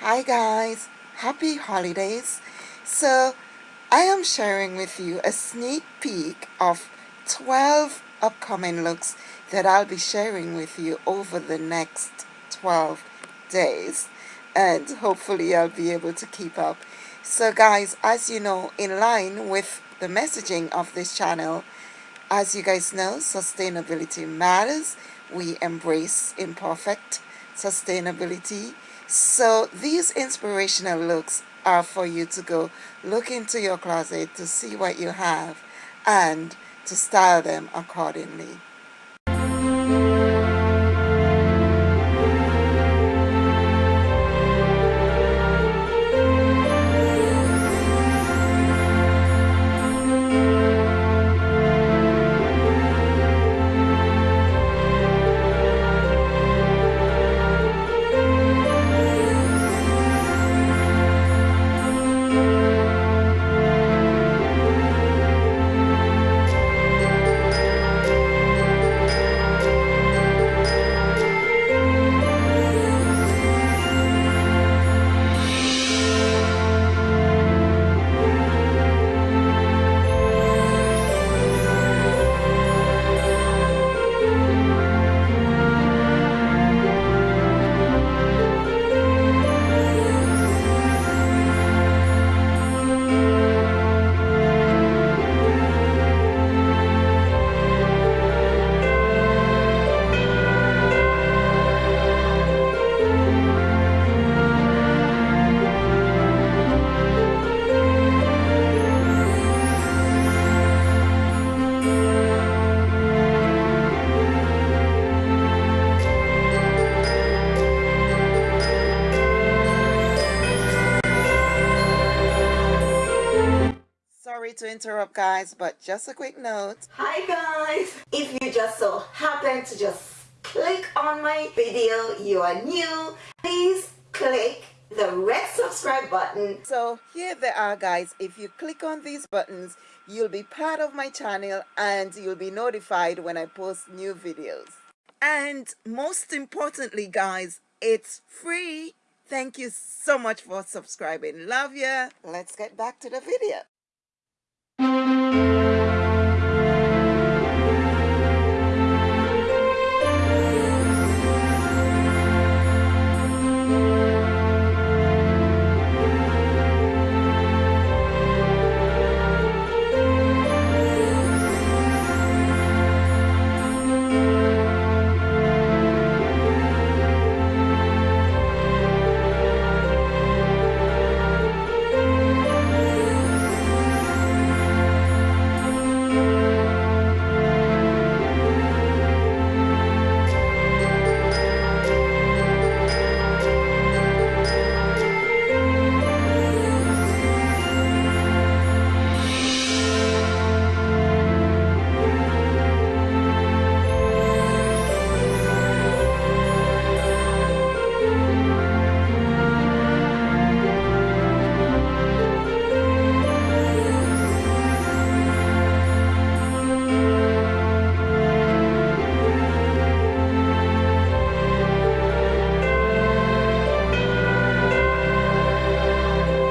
Hi guys, happy holidays. So I am sharing with you a sneak peek of 12 upcoming looks that I'll be sharing with you over the next 12 days and hopefully I'll be able to keep up. So guys, as you know, in line with the messaging of this channel, as you guys know, sustainability matters. We embrace imperfect sustainability so these inspirational looks are for you to go look into your closet to see what you have and to style them accordingly. To interrupt guys but just a quick note. Hi guys. If you just so happen to just click on my video you are new please click the red subscribe button. So here they are guys. If you click on these buttons you'll be part of my channel and you'll be notified when I post new videos. And most importantly guys it's free. Thank you so much for subscribing. Love ya. Let's get back to the video Música